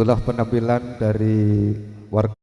itulah penampilan dari warga